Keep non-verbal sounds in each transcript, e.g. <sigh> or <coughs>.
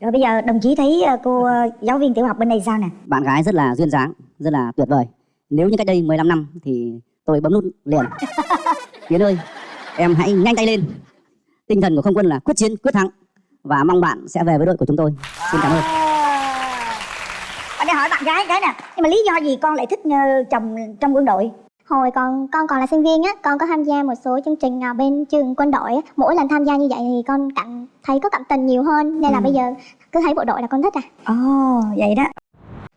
Rồi bây giờ đồng chí thấy ờ, cô ờ, giáo viên tiểu học bên này sao nè? bạn gái rất là duyên dáng rất là tuyệt vời. Nếu như cách đây 15 năm thì tôi bấm nút liền. <laughs> Yến ơi em hãy nhanh tay lên. Tinh thần của không quân là quyết chiến quyết thắng. Và mong bạn sẽ về với đội của chúng tôi. Xin cảm ơn. Ở đây hỏi bạn gái cái nè, nhưng mà lý do gì con lại thích ờ, chồng trong quân đội? Hồi còn con còn là sinh viên á, con có tham gia một số chương trình à, bên trường quân đội á. Mỗi lần tham gia như vậy thì con cảm thấy có cảm tình nhiều hơn nên là Ừ. bây giờ cứ thấy bộ đội là con thích à. Ồ, vậy đó.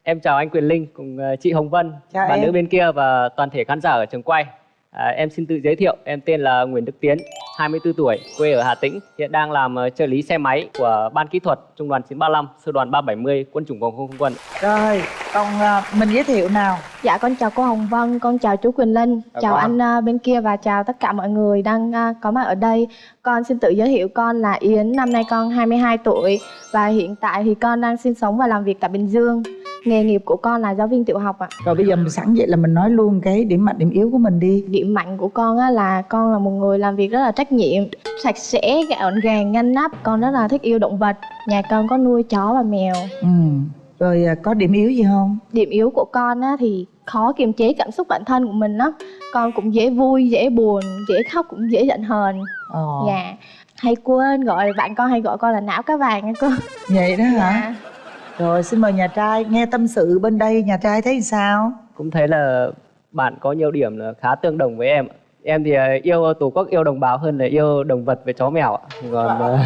Em chào anh Quyền Linh cùng ờ, chị Hồng Vân, Chào bạn em. nữ bên kia và toàn thể khán giả ở trường quay. À, em xin tự giới thiệu, em tên là Nguyễn Đức Tiến, 24 tuổi, quê ở Hà Tĩnh, hiện đang làm ờ, trợ lý xe máy của ban kỹ thuật trung đoàn 935, sư đoàn 370, quân chủng phòng không không quân. Rồi, còn à, mình giới thiệu nào Dạ con chào cô Hồng Vân, con chào chú Quỳnh Linh, Chào chào anh à, bên kia và chào tất cả mọi người đang à, có mặt ở đây. Con xin tự giới thiệu con là Yến, năm nay con 22 tuổi và hiện tại thì con đang sinh sống và làm việc tại Bình Dương. Nghề nghiệp của con là giáo viên tiểu học ạ. rồi bây giờ mình sẵn vậy là mình nói luôn cái điểm mạnh điểm yếu của mình đi Điểm mạnh của con á, là con là một người làm việc rất là trách nhiệm, sạch sẽ, gọn gàng, ngăn nắp. Con rất là thích yêu động vật. Nhà con có nuôi chó và mèo. ừ. rồi à, có điểm yếu gì không Điểm yếu của con á, thì khó kiềm chế cảm xúc bản thân của mình lắm. Con cũng dễ vui, dễ buồn, dễ khóc cũng dễ giận hờn. ờ. Dạ Hay quên gọi bạn con hay gọi con là não cá vàng nha cô vậy đó hả Dạ rồi xin mời nhà trai nghe tâm sự bên đây nhà trai thấy sao Cũng thấy là bạn có nhiều điểm là khá tương đồng với em. Em thì ờ, yêu tổ quốc, yêu đồng bào hơn là yêu động vật với chó mèo. ạ. Còn <coughs>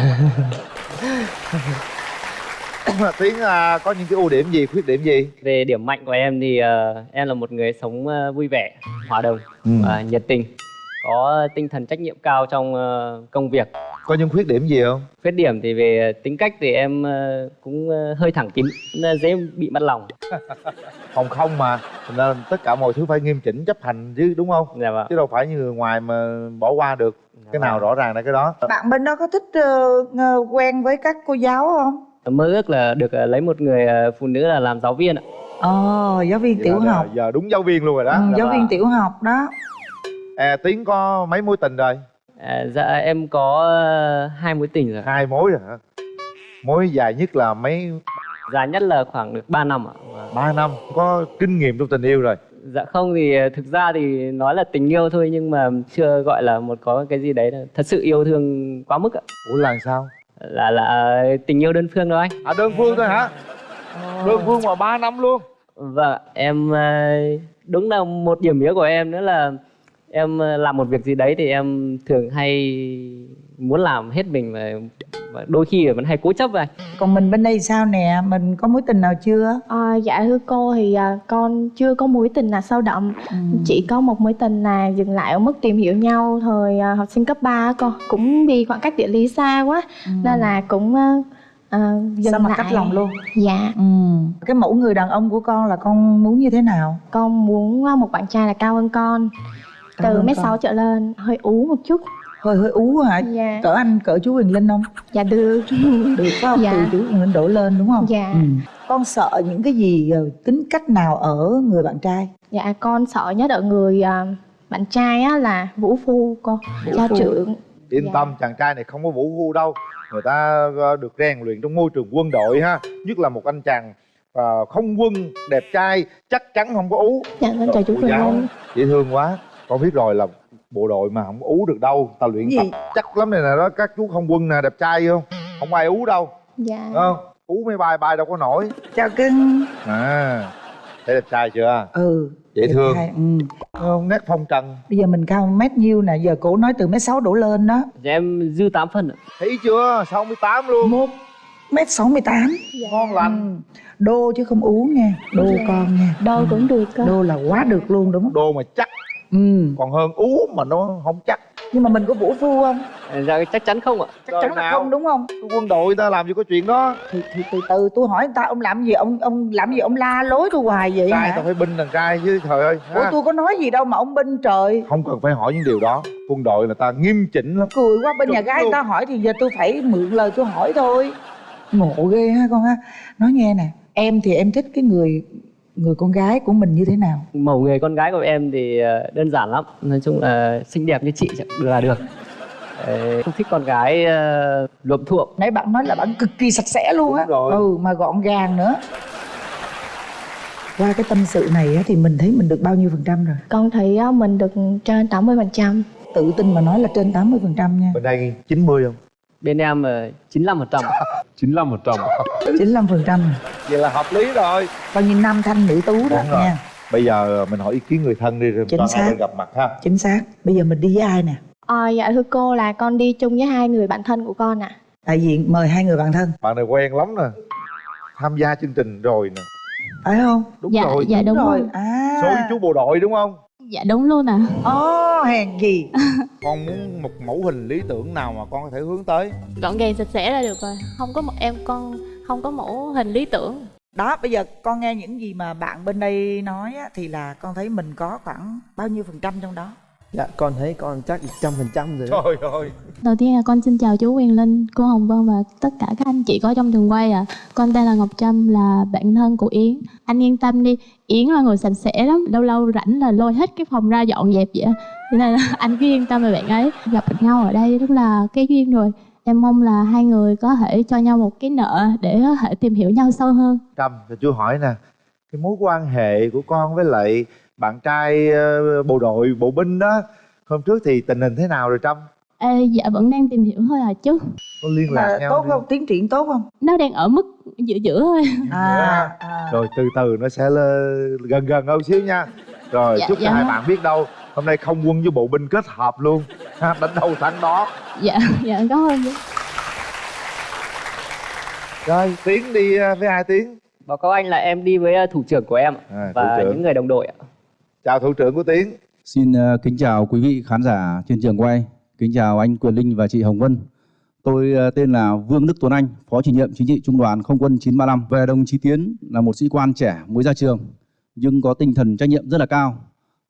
ờ, Tiến à, có những cái ưu điểm gì, khuyết điểm gì? về điểm mạnh của em thì ờ, em là một người sống ờ, vui vẻ, hòa đồng, Ừ. và nhiệt tình, có tinh thần trách nhiệm cao trong ờ, công việc. Có những khuyết điểm gì không? Khuyết điểm thì về tính cách thì em ờ, cũng ờ, hơi thẳng tính, nên dễ bị mất lòng. <laughs> Phòng không mà, thành ra tất cả mọi thứ phải nghiêm chỉnh chấp hành chứ đúng không? Dạ vâng. Chứ đâu phải như người ngoài mà bỏ qua được. Cái nào rõ ràng là cái đó. bạn bên đó có thích ngờ- quen với các cô giáo không Mơ ước là được lấy một người phụ nữ là làm giáo viên ạ. ờ giáo viên Vậy tiểu là học Giờ đúng giáo viên luôn rồi đó. ừ, giáo vâng. viên tiểu học đó À, Tiến có mấy mối tình rồi? À, dạ em có ờ, hai mối tình rồi. Hai mối rồi hả? Mối dài nhất là mấy Dài nhất là khoảng được 3 năm ạ. Ba năm có kinh nghiệm trong tình yêu rồi Dạ không thì ờ, thực ra thì nói là tình yêu thôi nhưng mà chưa gọi là một có cái gì đấy là thật sự yêu thương quá mức ạ. ủa là sao Là là tình yêu đơn phương đâu anh. à đơn phương thôi hả đơn phương mà ba năm luôn Vâng, em ờ, đúng là một điểm yếu của em nữa là em ờ, làm một việc gì đấy thì em thường hay muốn làm hết mình và, và đôi khi vẫn hay cố chấp vậy. còn mình bên đây sao nè? Mình có mối tình nào chưa? À, Dạ thưa cô thì à, con chưa có mối tình nào sâu đậm. Ừ. Chỉ có một mối tình là dừng lại ở mức tìm hiểu nhau thời à, học sinh cấp 3 á cô. Cũng vì khoảng cách địa lý xa quá ừ. Nên là cũng à, à, dừng sao mà lại. cách lòng luôn? Dạ. Ừ. cái mẫu người đàn ông của con là con muốn như thế nào? Con muốn một bạn trai là cao hơn con Từ hơn mét con. sáu trở lên hơi ú một chút. Hơi hơi ú hả? Dạ. Cỡ anh cỡ chú Huyền Linh không? Dạ được. <laughs> Được phải không? Dạ. từ chú Huyền Linh đổ lên đúng không? Dạ. ừ. con sợ những cái gì ờ, tính cách nào ở người bạn trai? Dạ con sợ nhất ở người à, bạn trai á là vũ phu cô. Cha phu. trưởng. Yên Dạ. tâm chàng trai này không có vũ phu đâu. Người ta ờ, được rèn luyện trong môi trường quân đội ha. Nhất là một anh chàng ờ, không quân đẹp trai chắc chắn không có ú. Dạ con chào chú Quỳnh Linh. dễ thương quá con biết rồi là bộ đội mà không ú được đâu. Ta luyện Gì? tập chắc lắm này nè đó các chú không quân nè đẹp trai không? Không ai ú đâu. Dạ. Đúng không? Ú mấy bài bài đâu có nổi. Chào cưng. À thấy đẹp trai chưa? Ừ. Dễ đẹp thương. trai, ừ. không nét phong trần. Bây giờ mình cao mét nhiêu nè giờ cổ nói từ mét sáu đổ lên đó. Dạ, em dư 8 phần ạ. thấy chưa? 68 luôn. Một mét sáu mươi tám. Ngon lành. Ừ. đô chứ không ú nha đô con nha. Đôi cũng được cơ. Đô là quá được luôn đúng không? Đô mà chắc ừ còn hơn ú mà nó không chắc. Nhưng mà mình có vũ phu không? Dạ, chắc chắn không ạ. chắc Rồi chắn là không đúng không? Quân đội ta làm gì có chuyện đó. Thì, thì từ từ tôi hỏi người ta ông làm gì ông ông làm gì ông la lối tôi hoài vậy trai tao phải binh đàn trai chứ trời ơi ủa ha. tôi có nói gì đâu mà ông binh trời. Không cần phải hỏi những điều đó. Quân đội là ta nghiêm chỉnh lắm. Cười quá bên nhà Đúng gái người luôn. ta hỏi thì giờ tôi phải mượn lời tôi hỏi thôi. Ngộ ghê ha con ha. Nói nghe nè em thì em thích cái người người con gái của mình như thế nào? Mẫu người con gái của em thì ờ, đơn giản lắm. Nói chung là xinh đẹp như chị chẳng- là được. Ờ, không thích con gái uh, luộm thuộm. Nãy bạn nói là bạn cực kỳ sạch sẽ luôn á. Ừ mà gọn gàng nữa. Qua cái tâm sự này á, thì mình thấy mình được bao nhiêu phần trăm rồi? Con thấy á, mình được trên 80% tự tin mà nói là trên 80 phần trăm nha. Bên đây 90 không bên em uh, 95 phần trăm. <laughs> 95 một trăm. 95 phần trăm. Vậy là hợp lý rồi. Coi như nam thanh nữ tú đó Đúng rồi. nha bây giờ mình hỏi ý kiến người thân đi rồi Chính toàn xác. gặp mặt ha. Chính xác. Bây giờ mình đi với ai nè? Ờ, dạ thưa cô là con đi chung với hai người bạn thân của con ạ. Đại diện mời hai người bạn thân. Bạn này quen lắm nè. Tham gia chương trình rồi nè. Phải không? Đúng dạ rồi dạ đúng, rồi. rồi. À. Số với chú bộ đội đúng không dạ đúng luôn à ồ hèn gì. <laughs> Con muốn một mẫu hình lý tưởng nào mà con có thể hướng tới? Gọn gàng sạch sẽ là được rồi. Không có một em con không có mẫu hình lý tưởng. Đó bây giờ con nghe những gì mà bạn bên đây nói á, thì là con thấy mình có khoảng bao nhiêu phần trăm trong đó Dạ con thấy con chắc trăm phần trăm rồi đó. Trời ơi. Đầu tiên là con xin chào chú Quyền Linh cô Hồng Vân và tất cả các anh chị có trong trường quay à con tên là Ngọc Trâm là bạn thân của Yến. Anh yên tâm đi Yến là người sạch sẽ lắm lâu lâu rảnh là lôi hết cái phòng ra dọn dẹp vậy á. cho nên là <laughs> anh cứ yên tâm về bạn ấy. Gặp được nhau ở đây rất là cái duyên rồi. Em mong là hai người có thể cho nhau một cái nợ để có thể tìm hiểu nhau sâu hơn. Trâm cho chú hỏi nè cái mối quan hệ của con với lại bạn trai ờ, bộ đội bộ binh đó hôm trước thì tình hình thế nào rồi trâm? Ê, dạ vẫn đang tìm hiểu thôi à chứ. Có liên lạc mà nhau tốt chưa? không? Tiến triển tốt không? Nó đang ở mức giữa giữa thôi. À, à. rồi từ từ nó sẽ lên gần gần hơn xíu nha. Rồi Dạ, chúc cho dạ. hai bạn biết đâu hôm nay không quân với bộ binh kết hợp luôn. Ha, đánh đâu thắng đó. Dạ dạ cảm ơn rồi tiến đi ờ, với ai tiến? Báo cáo anh là em đi với uh, thủ trưởng của em à, và những người đồng đội ạ chào thủ trưởng của tiến. Xin ờ, kính chào quý vị khán giả trên trường quay. Kính chào anh Quyền Linh và chị Hồng Vân. Tôi ờ, tên là Vương Đức Tuấn Anh Phó chủ nhiệm chính trị trung đoàn không quân 935 Về đồng chí Tiến là một sĩ quan trẻ mới ra trường Nhưng có tinh thần trách nhiệm rất là cao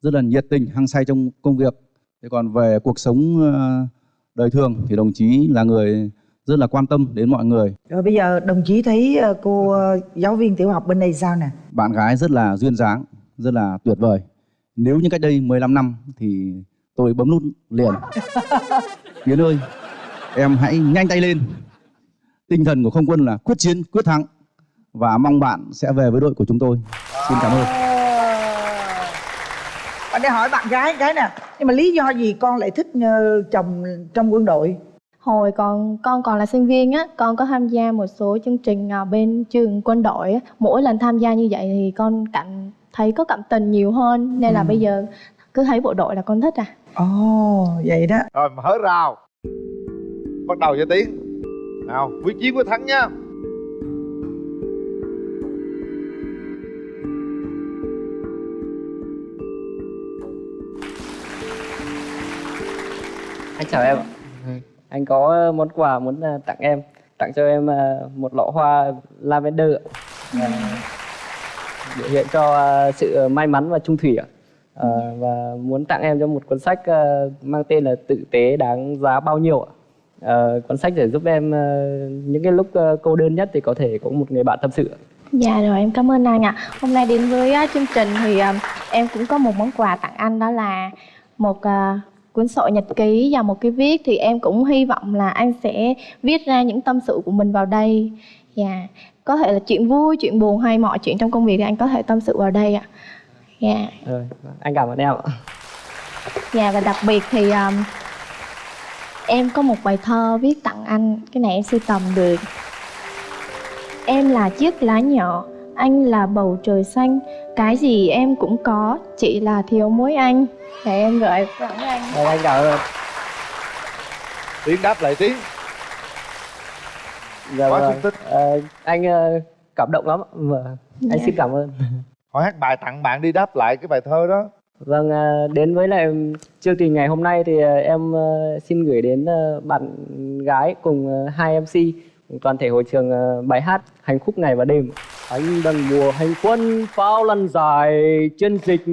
Rất là nhiệt tình, hăng say trong công việc. Thế còn về cuộc sống ờ, đời thường Thì đồng chí là người rất là quan tâm đến mọi người. Rồi bây giờ đồng chí thấy cô giáo viên tiểu học bên đây sao nè? Bạn gái rất là duyên dáng Rất là tuyệt vời Nếu như cách đây 15 năm Thì tôi bấm nút liền. <laughs> Yến ơi Em hãy nhanh tay lên. Tinh thần của không quân là quyết chiến, quyết thắng. Và mong bạn sẽ về với đội của chúng tôi. Xin cảm ơn. Bạn để hỏi bạn gái cái nè. Nhưng mà lý do gì con lại thích ờ, chồng trong quân đội? Hồi còn con còn là sinh viên á, con có tham gia một số chương trình bên trường quân đội á. Mỗi lần tham gia như vậy thì con cảm thấy có cảm tình nhiều hơn nên là Ừ. bây giờ cứ thấy bộ đội là con thích à. ồ vậy đó. Rồi mở rào. Bắt đầu cho tiến nào quyết chiến quyết thắng nha. Anh chào em ạ. Anh có món quà muốn uh, tặng em. Tặng cho em uh, một lọ hoa lavender ạ. Biểu hiện cho ờ, sự may mắn và trung thủy ạ à, và muốn tặng em cho một cuốn sách ờ, mang tên là tự tế đáng giá bao nhiêu ạ à, cuốn sách để giúp em những cái lúc cô đơn nhất thì có thể có một người bạn tâm sự. Dạ rồi em cảm ơn anh ạ. Hôm nay đến với chương trình thì em cũng có một món quà tặng anh đó là một cuốn sổ nhật ký và một cái viết thì em cũng hy vọng là anh sẽ viết ra những tâm sự của mình vào đây. Dạ. Có thể là chuyện vui, chuyện buồn hay mọi chuyện trong công việc thì anh có thể tâm sự vào đây ạ. Dạ. Rồi, anh cảm ơn em ạ. Dạ và đặc biệt thì um, em có một bài thơ viết tặng anh Cái này em sưu tầm được. Em là chiếc lá nhỏ Anh là bầu trời xanh Cái gì em cũng có Chỉ là thiếu mỗi anh. Để em gửi tặng anh. Rồi, anh cảm ơn. Tiến đáp lại tiến Dạ Quá vâng. tích. Ờ, anh ờ, cảm động lắm ạ. Vâng. Anh Dạ. xin cảm ơn. hỏi hát bài tặng bạn đi đáp lại cái bài thơ đó Vâng, ờ, đến với lại chương trình ngày hôm nay thì em xin gửi đến bạn gái cùng hai MC cùng toàn thể hội trường bài hát Hành khúc ngày và đêm. Anh đang mùa hành quân pháo lăn dài chiến dịch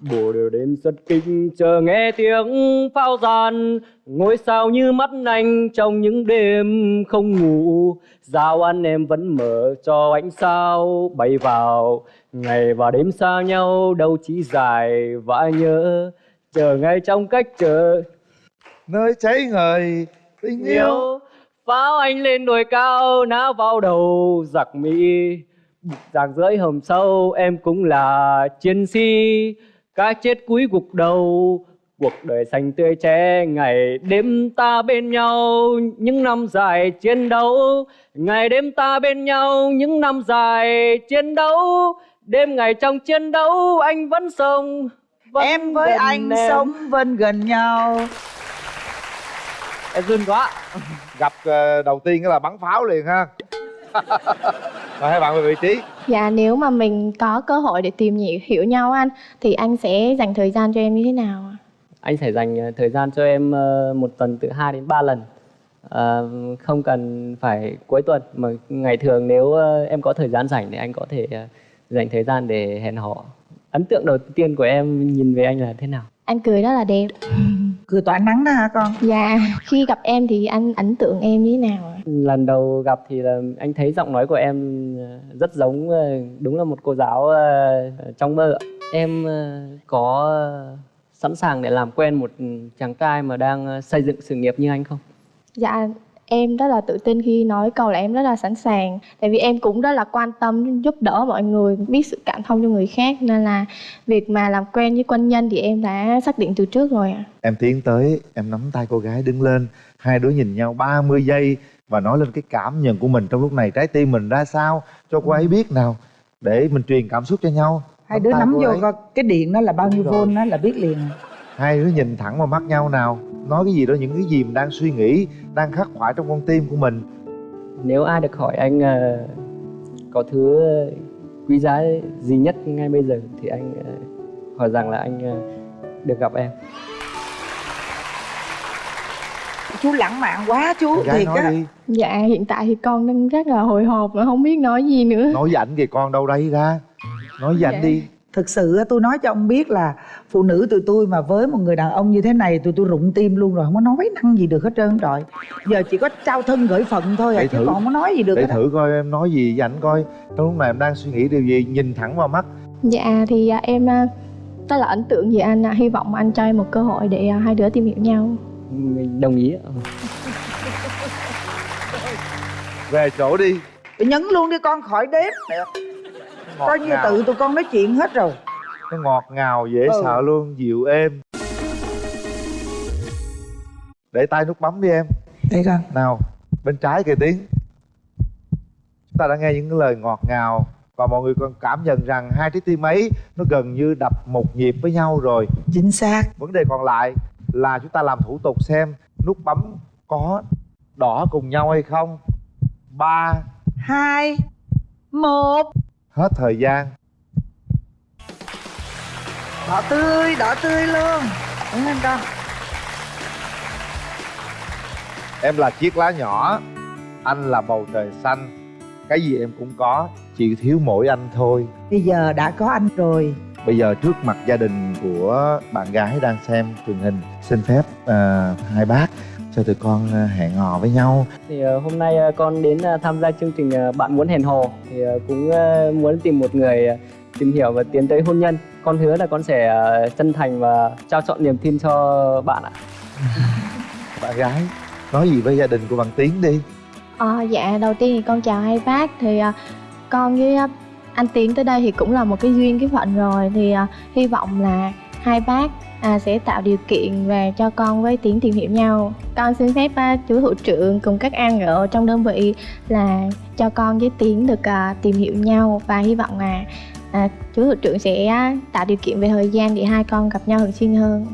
Bộ đều đêm rất kinh chờ nghe tiếng pháo gian. Ngôi sao như mắt anh trong những đêm không ngủ. Giao anh em vẫn mở cho ánh sao bay vào. Ngày và đêm xa nhau đâu chỉ dài và nhớ. Chờ ngay trong cách chờ. Nơi cháy ngời tình yêu. pháo anh lên đồi cao ná vào đầu giặc mỹ. Giặc dưới hầm sâu em cũng là chiến sĩ cái chết cuối gục đầu cuộc đời xanh tươi trẻ ngày đêm ta bên nhau những năm dài chiến đấu. Ngày đêm ta bên nhau những năm dài chiến đấu. Đêm ngày trong chiến đấu anh vẫn sống vẫn em với anh em. sống bên gần nhau. Em run quá. Gặp ờ, đầu tiên là bắn pháo liền ha <laughs> rồi hai bạn về vị trí. Dạ nếu mà mình có cơ hội để tìm hiểu, nhau anh Thì anh sẽ dành thời gian cho em như thế nào ạ? anh sẽ dành ờ, thời gian cho em ờ, một tuần từ 2 đến 3 lần. Ờ, không cần phải cuối tuần mà ngày thường nếu em có thời gian rảnh thì anh có thể dành thời gian để hẹn hò. Ấn tượng đầu tiên của em nhìn về anh là thế nào? Anh cười rất là đẹp cười tỏa nắng đó hả con Dạ khi gặp em thì anh ấn tượng em như thế nào ạ? lần đầu gặp thì là anh thấy giọng nói của em ờ, rất giống ờ, đúng là một cô giáo ờ, trong mơ ạ. em có sẵn sàng để làm quen một chàng trai mà đang xây dựng sự nghiệp như anh không Dạ em rất là tự tin khi nói câu là em rất là sẵn sàng. Tại vì em cũng rất là quan tâm giúp đỡ mọi người Biết sự cảm thông cho người khác. Nên là việc mà làm quen với quân nhân thì em đã xác định từ trước rồi ạ. Em tiến tới em nắm tay cô gái đứng lên. Hai đứa nhìn nhau 30 giây và nói lên cái cảm nhận của mình trong lúc này. Trái tim mình ra sao? Cho cô ấy biết nào. Để mình truyền cảm xúc cho nhau. Hai đứa nắm vô ấy. cái điện đó là bao nhiêu vôn đó là biết liền hai đứa nhìn thẳng vào mắt nhau nào. Nói cái gì đó những cái gì mình đang suy nghĩ đang khắc khoải trong con tim của mình. Nếu ai được hỏi anh ờ, có thứ quý giá gì nhất ngay bây giờ thì anh ờ, hỏi rằng là anh ờ, được gặp em. Chú lãng mạn quá chú gái thiệt á. Dạ hiện tại thì con đang rất là hồi hộp mà không biết nói gì nữa. Nói với ảnh kìa con đâu đây ra? Nói với ảnh Dạ. đi thực sự á, tôi nói cho ông biết là phụ nữ tụi tôi mà với một người đàn ông như thế này tụi tôi rụng tim luôn rồi không có nói năng gì được hết trơn trời giờ chỉ có trao thân gửi phận thôi à Để chứ thử. còn không có nói gì được để thử coi em nói gì với ảnh coi trong lúc này em đang suy nghĩ điều gì nhìn thẳng vào mắt Dạ thì à, em à, rất là ấn tượng về anh à. Hy vọng anh cho em một cơ hội để à, hai đứa tìm hiểu nhau mình đồng ý về chỗ đi nhấn luôn đi con khỏi đếm. Ngọt coi như ngào. tự tụi con nói chuyện hết rồi. Nó ngọt ngào dễ Ừ. sợ luôn dịu êm. Để tay nút bấm đi em. Đây con nào bên trái kìa tiến. Chúng ta đã nghe những lời ngọt ngào và mọi người còn cảm nhận rằng hai trái tim ấy nó gần như đập một nhịp với nhau rồi. Chính xác. Vấn đề còn lại là chúng ta làm thủ tục xem nút bấm có đỏ cùng nhau hay không. Ba hai một hết thời gian. Đỏ tươi đỏ tươi luôn. Đúng không con. Em là chiếc lá nhỏ anh là bầu trời xanh. Cái gì em cũng có chỉ thiếu mỗi anh thôi. Bây giờ đã có anh rồi. Bây giờ trước mặt gia đình của bạn gái đang xem truyền hình xin phép à, hai bác cho tụi con à, hẹn hò với nhau. Thì ờ, hôm nay ờ, con đến ờ, tham gia chương trình ờ, bạn muốn hẹn hò. Thì ờ, cũng ờ, muốn tìm một người ờ, tìm hiểu và tiến tới hôn nhân. Con hứa là con sẽ ờ, chân thành và trao chọn niềm tin cho bạn ạ. <laughs> Bạn gái nói gì với gia đình của bạn tiến đi. Ờ, Dạ đầu tiên thì con chào hai bác. Thì à, con với à, anh Tiến tới đây thì cũng là một cái duyên cái phận rồi. Thì à, hy vọng là hai bác à, sẽ tạo điều kiện và cho con với Tiến tìm hiểu nhau. Con xin phép à, chú thủ trưởng cùng các an ở trong đơn vị là cho con với Tiến được à, tìm hiểu nhau Và hy vọng là à, chú thủ trưởng sẽ à, tạo điều kiện về thời gian để hai con gặp nhau thường xuyên hơn.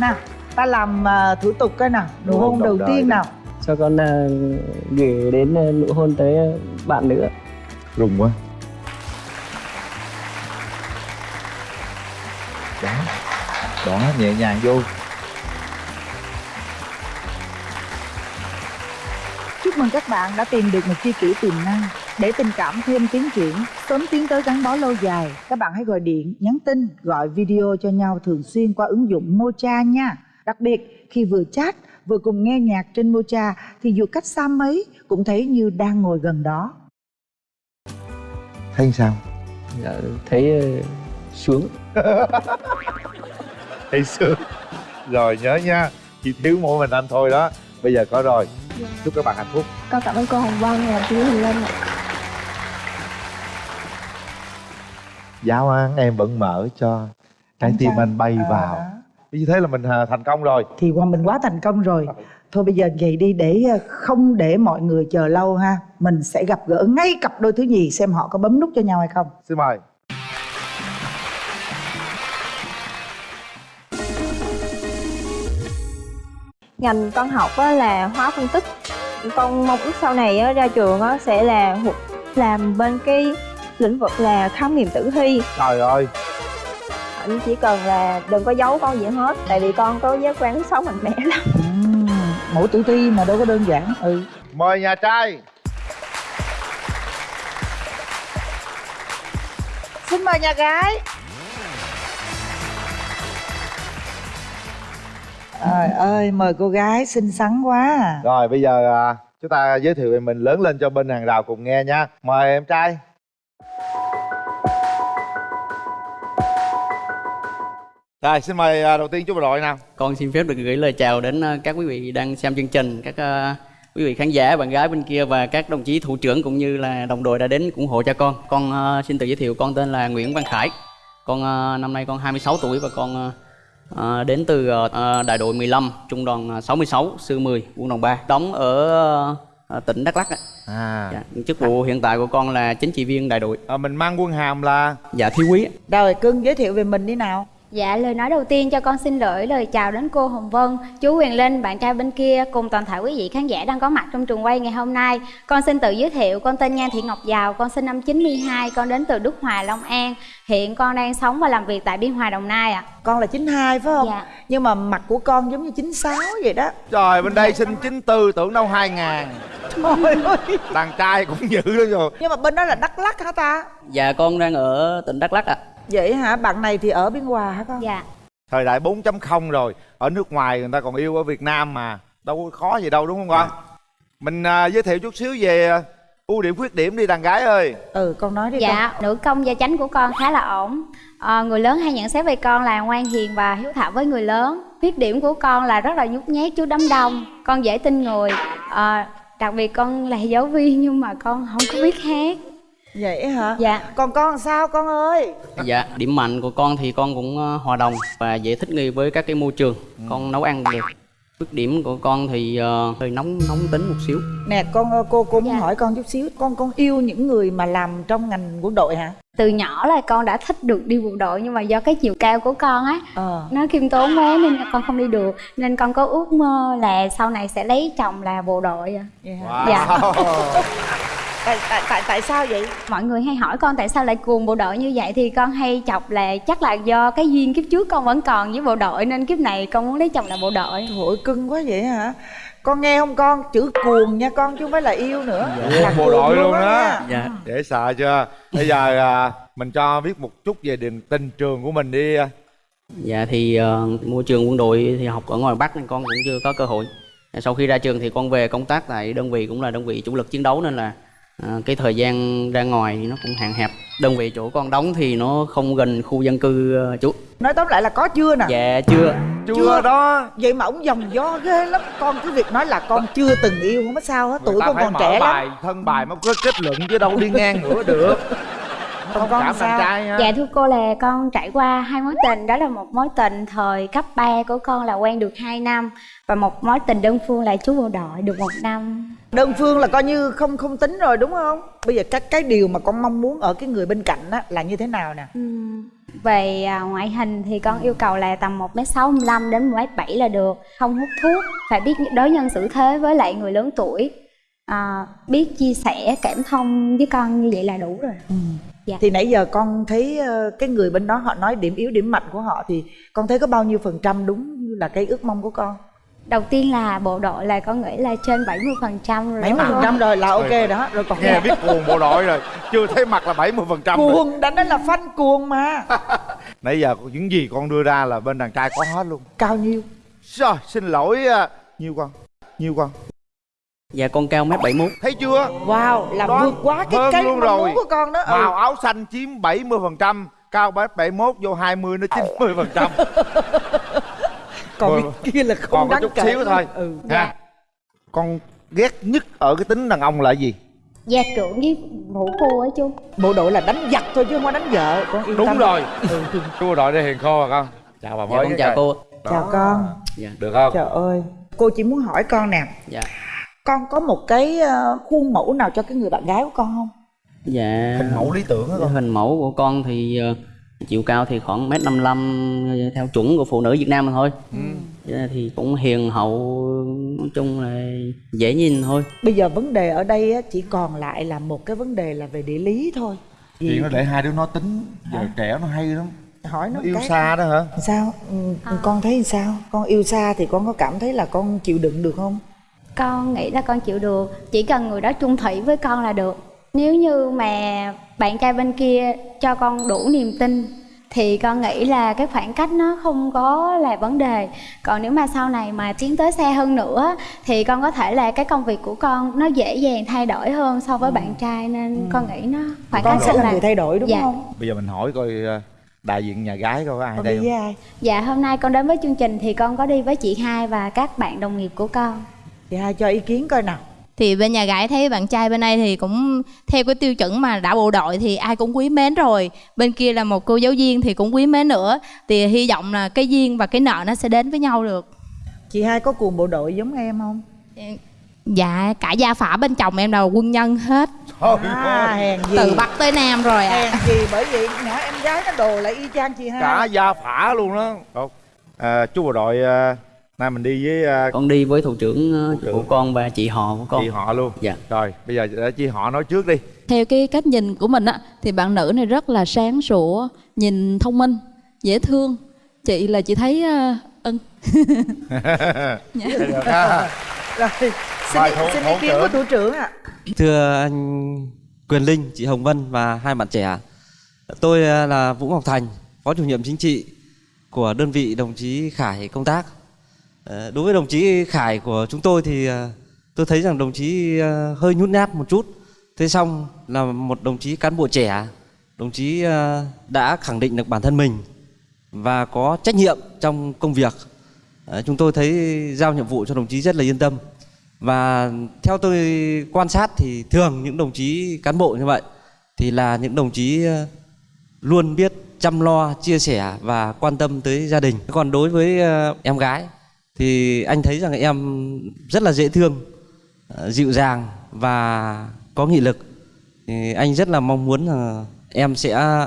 Nào ta làm ờ, thủ tục cái nào nụ Nụ hôn đầu đời tiên đó. nào. Cho con ờ, gửi đến nụ hôn tới bạn nữa. Rùng quá đó nhẹ nhàng vô Chúc mừng các bạn đã tìm được một tri kỷ tiềm năng. Để tình cảm thêm tiến triển, sớm tiến tới gắn bó lâu dài, các bạn hãy gọi điện, nhắn tin, gọi video cho nhau thường xuyên qua ứng dụng Mocha nha. Đặc biệt, khi vừa chat, vừa cùng nghe nhạc trên Mocha thì dù cách xa mấy cũng thấy như đang ngồi gần đó. thấy sao Dạ, thấy ờ, sướng <laughs> thấy sướng rồi nhớ nha. Chỉ thiếu mỗi mình anh thôi đó. Bây giờ có rồi. Chúc các bạn hạnh phúc. Con cảm ơn cô hồng vân và chú huỳnh linh ạ. Giáo án em vẫn mở cho trái tim anh bay À. vào. Như thế là mình à, thành công rồi. Thì qua mình quá thành công rồi. Thôi bây giờ vậy đi để ờ, không để mọi người chờ lâu ha. Mình sẽ gặp gỡ ngay cặp đôi thứ nhì xem họ có bấm nút cho nhau hay không. Xin mời ngành con học á là hóa phân tích. Con mong ước sau này á, ra trường á, sẽ là làm bên cái lĩnh vực là khám nghiệm tử thi. Trời ơi. Anh chỉ cần là đừng có giấu con gì hết tại vì con có giác quan sống mạnh mẽ lắm. Ừm, mẫu tử thi mà đâu có đơn giản. Ừ. Mời nhà trai. Xin mời nhà gái trời ơi mời cô gái xinh xắn quá à. rồi bây giờ à, chúng ta giới thiệu về mình lớn lên cho bên hàng rào cùng nghe nha mời em trai rồi xin mời à, đầu tiên chú bộ đội nào Con xin phép được gửi lời chào đến ờ, các quý vị đang xem chương trình, các quý vị khán giả, bạn gái bên kia và các đồng chí thủ trưởng cũng như là đồng đội đã đến ủng hộ cho con. Con xin tự giới thiệu con tên là Nguyễn Văn Khải. Con năm nay con 26 tuổi và con ờ, đến từ ờ, ờ, đại đội 15, trung đoàn 66, sư 10, quân đoàn 3, đóng ở ờ, tỉnh Đắk Lắk. ạ. à, Dạ, chức vụ hiện tại của con là chính trị viên đại đội. à mình mang quân hàm là Dạ thiếu quý. rồi cưng giới thiệu về mình đi nào Dạ, lời nói đầu tiên cho con xin gửi lời chào đến cô Hồng Vân, chú Huyền Linh, bạn trai bên kia cùng toàn thể quý vị khán giả đang có mặt trong trường quay ngày hôm nay. Con xin tự giới thiệu, con tên Nhan Thị Ngọc Giàu, con sinh năm 92, con đến từ Đức Hòa, Long An. Hiện con đang sống và làm việc tại Biên Hòa, Đồng Nai ạ. con là 92 phải không Dạ. nhưng mà mặt của con giống như 96 vậy đó trời bên đây sinh 94 tưởng đâu 2000 trời ơi đàn trai cũng dữ lắm rồi nhưng mà bên đó là đắk lắc hả ta Dạ con đang ở tỉnh Đắk Lắk ạ. Vậy hả bạn này thì ở biên hòa hả con Dạ. thời đại 4.0 rồi ở nước ngoài người ta còn yêu ở Việt Nam mà đâu có khó gì đâu đúng không con mình à, giới thiệu chút xíu về à, ưu điểm khuyết điểm đi đàn gái ơi ừ con nói đi Dạ, nữ công gia chánh của con khá là ổn. Ờ, người lớn hay nhận xét về con là ngoan hiền và hiếu thảo với người lớn. Khuyết điểm của con là rất là nhút nhát trước đám đông. Con dễ tin người. Ờ, đặc biệt con là giáo viên nhưng mà con không có biết hát. Vậy hả Dạ. còn con sao con ơi Dạ, điểm mạnh của con thì con cũng ờ, hòa đồng và dễ thích nghi với các cái môi trường. Con nấu ăn được. Khuyết điểm của con thì ờ, hơi nóng nóng tính một xíu. nè con ơi, cô cô muốn Dạ. hỏi con chút xíu con con yêu những người mà làm trong ngành quân đội hả Từ nhỏ là con đã thích được đi bộ đội nhưng mà do cái chiều cao của con á ờ nó khiêm tốn quá nên con không đi được nên con có ước mơ là sau này sẽ lấy chồng là bộ đội wow. Dạ. <laughs> tại tại tại tại sao vậy mọi người hay hỏi con tại sao lại cuồng bộ đội như vậy thì con hay chọc là chắc là do cái duyên kiếp trước con vẫn còn với bộ đội nên kiếp này con muốn lấy chồng là bộ đội Trời ơi, cưng quá vậy hả con nghe không con chữ cuồng nha con chứ không phải là yêu nữa là bộ đội luôn á đó. Dạ. dễ sợ chưa bây giờ à, mình cho biết một chút về đường tình trường của mình đi. Dạ thì ờ, môi trường quân đội thì học ở ngoài Bắc nên con cũng chưa có cơ hội. Sau khi ra trường thì con về công tác tại đơn vị cũng là đơn vị chủ lực chiến đấu nên là ờ, cái thời gian ra ngoài thì nó cũng hạn hẹp. Đơn vị chỗ con đóng thì nó không gần khu dân cư ờ, chú. nói tóm lại là có chưa nè? Dạ chưa. chưa đó. Vậy mà ông dòng gió ghê lắm. Con cứ việc nói là con chưa từng yêu không có sao hết. Tuổi con còn trẻ bài lắm thân bài mới có kết luận chứ đâu đi ngang nữa được <laughs> con cảm sao? trai ha dạ thưa cô là con trải qua hai mối tình. Đó là một mối tình thời cấp 3 của con là quen được 2 năm và một mối tình đơn phương là chú bộ đội được một năm. Đơn phương là coi như không không tính rồi đúng không? Bây giờ cái cái điều mà con mong muốn ở cái người bên cạnh á là như thế nào nè? Ừm, về à, ngoại hình thì con yêu cầu là tầm 1m65 đến 1m7 là được. Không hút thuốc phải biết đối nhân xử thế với lại người lớn tuổi à, biết chia sẻ cảm thông với con như vậy là đủ rồi. Dạ. thì nãy giờ con thấy ờ, cái người bên đó họ nói điểm yếu điểm mạnh của họ thì con thấy có bao nhiêu phần trăm đúng như là cái ước mong của con? Đầu tiên là bộ đội là con nghĩ là trên 70 phần trăm rồi bảy mươi phần trăm rồi là ok đó rồi còn nghe biết cuồng bộ đội rồi chưa thấy mặt là 70% phần trăm cuồng đã nói là phanh cuồng mà. <laughs> Nãy giờ những gì con đưa ra là bên đàn trai có hết luôn. Cao nhiêu? Rồi xin lỗi à, nhiêu con? Nhiêu con Dạ con cao mét 71. thấy chưa? Wow là Đó, vượt quá cái cái luôn mong rồi. muốn của con đó. Ừ. màu áo xanh chiếm 70% phần trăm cao mét 71 vô 20 nó 90 phần trăm. <laughs> Còn cái kia là không còn đáng chút kể xíu thôi ừ. ha con ghét nhất ở cái tính đàn ông là gì? Gia trưởng với vũ phu ấy chú. Bộ đội là đánh giặc thôi chứ không có đánh vợ. Con yên đúng tâm. rồi. <laughs> Chú bộ đội đây hiền khô à con. Chào bà Dạ, mới con chào cô. chào con. Dạ. được không? Trời ơi cô chỉ muốn hỏi con nè. Dạ. Con có một cái ờ, khuôn mẫu nào cho cái người bạn gái của con không Dạ. Hình mẫu lý tưởng á con. Hình mẫu của con thì ờ, chiều cao thì khoảng mét 55 theo chuẩn của phụ nữ Việt Nam mình thôi. Ừ. Dạ, thì cũng hiền hậu nói chung là dễ nhìn thôi. bây giờ vấn đề ở đây á, chỉ còn lại là một cái vấn đề là về địa lý thôi chuyện nó để hai đứa nó tính giờ trẻ nó hay lắm hỏi nó nó yêu cái. xa đó hả sao ừ, con thấy sao con yêu xa thì con có cảm thấy là con chịu đựng được không con nghĩ là con chịu được. Chỉ cần người đó chung thủy với con là được. Nếu như mà bạn trai bên kia cho con đủ niềm tin thì con nghĩ là cái khoảng cách nó không có là vấn đề. Còn nếu mà sau này mà tiến tới xa hơn nữa thì con có thể là cái công việc của con nó dễ dàng thay đổi hơn so với bạn trai. Nên con nghĩ nó khoảng con cách sẽ không là người thay đổi đúng dạ. không? Bây giờ mình hỏi coi ờ, đại diện nhà gái coi có ai con đây đi không? ai? Dạ hôm nay con đến với chương trình thì con có đi với chị hai và các bạn đồng nghiệp của con chị hai cho ý kiến coi nào. Thì bên nhà gái thấy bạn trai bên đây thì cũng theo cái tiêu chuẩn mà đã bộ đội thì ai cũng quý mến rồi. Bên kia là một cô giáo viên thì cũng quý mến nữa. Thì hy vọng là cái duyên và cái nợ nó sẽ đến với nhau được. Chị hai có cuồng bộ đội giống em không? Dạ cả gia phả bên chồng em là quân nhân hết. À, hèn gì. Từ bắc tới nam rồi ạ. Hèn gì bởi vì nhỏ em gái nó đồ lại y chang chị hai. Cả gia phả luôn đó. À, chú bộ đội à, nay mình đi với à, Con đi với thủ trưởng ờ, của con và chị họ của con. chị họ luôn. Dạ. rồi bây giờ để chị họ nói trước đi. Theo cái cách nhìn của mình á thì bạn nữ này rất là sáng sủa nhìn thông minh dễ thương. Chị là chị thấy uh, <laughs> ân Dạ. được <laughs> ha rồi xin, thủ- xin thủ ý kiến của thủ trưởng ạ. Thưa anh Quyền Linh, chị Hồng Vân và hai bạn trẻ Tôi à, là Vũ Ngọc Thành, Phó chủ nhiệm chính trị của đơn vị đồng chí Khải công tác Ờ, đối với đồng chí Khải của chúng tôi thì ờ, tôi thấy rằng đồng chí ờ, hơi nhút nhát một chút. Thế xong là một đồng chí cán bộ trẻ Đồng chí đã khẳng định được bản thân mình và có trách nhiệm trong công việc. Chúng tôi thấy giao nhiệm vụ cho đồng chí rất là yên tâm. Và theo tôi quan sát thì thường những đồng chí cán bộ như vậy thì là những đồng chí luôn biết chăm lo, chia sẻ và quan tâm tới gia đình. Còn đối với em gái thì anh thấy rằng em rất là dễ thương, ờ, dịu dàng và có nghị lực. Thì anh rất là mong muốn là em sẽ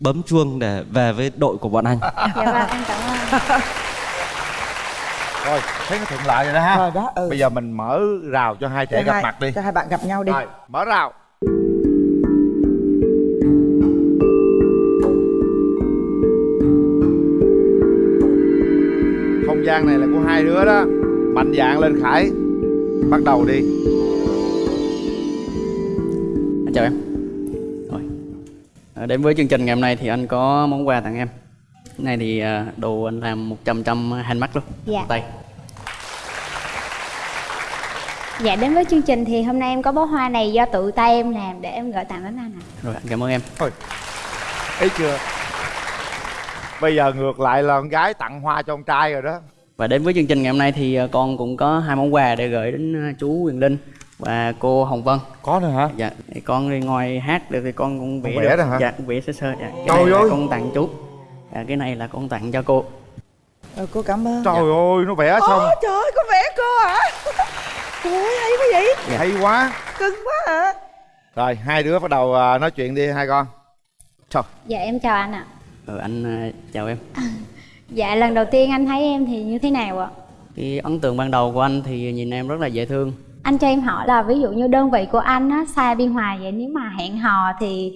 bấm chuông để về với đội của bọn anh. dạ vâng em cảm ơn rồi thấy nó thuận lợi rồi đó ha Rồi đó, ừ. bây giờ mình mở rào cho hai trẻ Cho gặp hai- mặt đi cho hai bạn gặp nhau đi rồi mở rào không gian này là hai đứa đó mạnh dạn lên khải bắt đầu đi Chào em. Rồi. À, đến với chương trình ngày hôm nay thì anh có món quà tặng em. Cái này thì à, đồ anh làm 100 trăm handmade luôn. Dạ. Tay. dạ đến với chương trình thì hôm nay em có bó hoa này do tự tay em làm để em gửi tặng đến anh ạ Rồi anh cảm ơn em. thôi thấy chưa bây giờ ngược lại là con gái tặng hoa cho con trai rồi đó Và đến với chương trình ngày hôm nay thì à, con cũng có hai món quà để gửi đến à, chú Quyền Linh và cô Hồng Vân. Có nữa hả? Dạ. Thì con đi ngoài hát được thì con cũng vẽ Con vẽ được. đó hả? Dạ, cũng vẽ sơ sơ. Dạ. Cái Trời này là ơi! con tặng chú. Dạ, cái này là con tặng cho cô. Rồi, cô cảm ơn trời ơi nó vẽ xong Ôi trời ơi có vẽ cô hả <laughs> Trời ơi hay quá vậy Dạ. hay quá Cưng quá hả rồi hai đứa bắt đầu à, nói chuyện đi hai con trời dạ em chào anh ạ Ờ, anh chào em. <laughs> dạ lần đầu tiên anh thấy em thì như thế nào ạ Cái ấn tượng ban đầu của anh thì nhìn em rất là dễ thương. anh cho em hỏi là ví dụ như đơn vị của anh á xa biên hòa vậy nếu mà hẹn hò thì